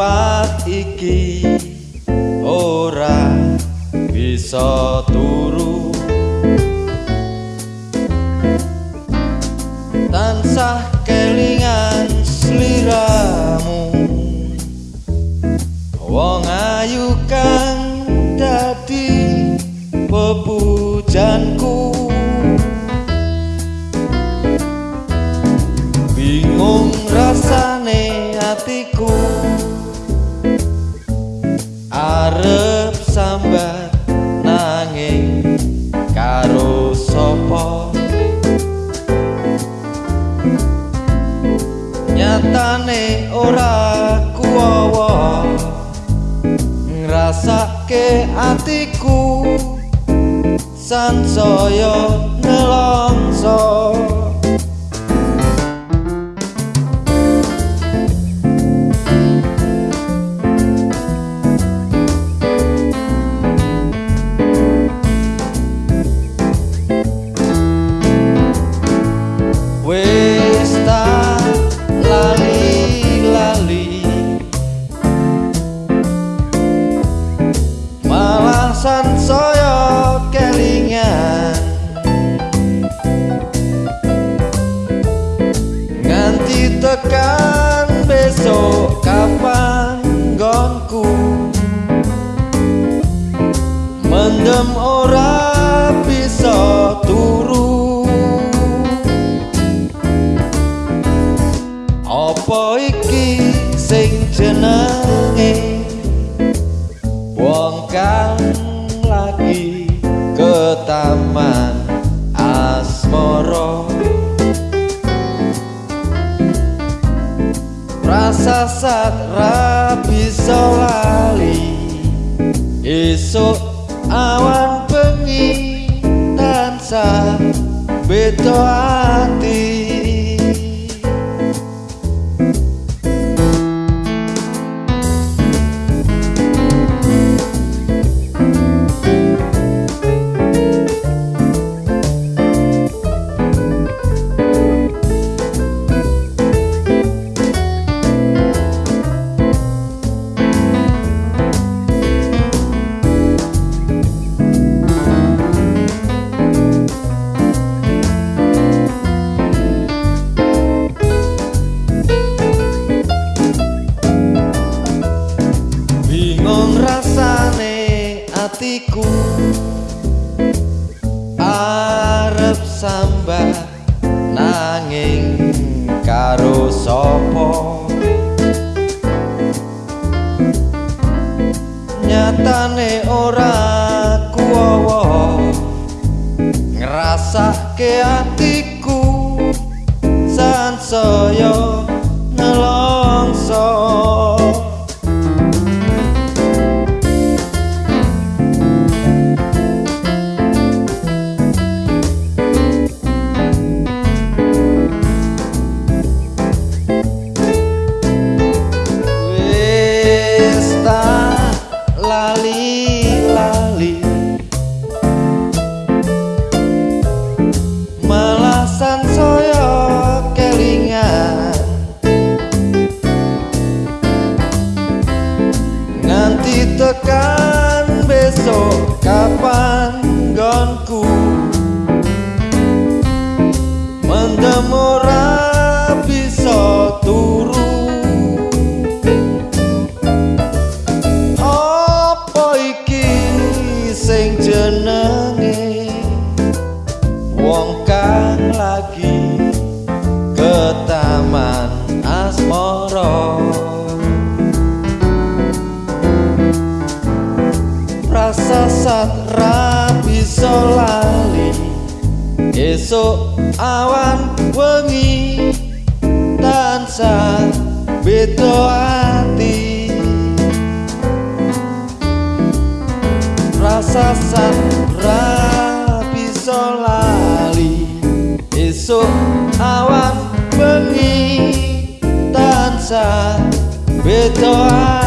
mripat iki ora bisa turu. Tansah kelingan sliramu. Wong ayu kang dadi pepujanku. Bingung sapa? Nyatane ora kuwawa ngrasake atiku sansaya nelongso nganti tekan besok kapan gonku mendem ora rasa sat ra bisa lali. Esuk awan bengi tansah beda ati atiku arep sambah nanging karo sapa? Nyatane ora kuwawa ngrasake atiku. Sansaya nelongso si tocan beso, sesat rapi solali Esok awan wengi dan beto hati. Rasa sat rapi solali Esok awan wengi Dan beto hati.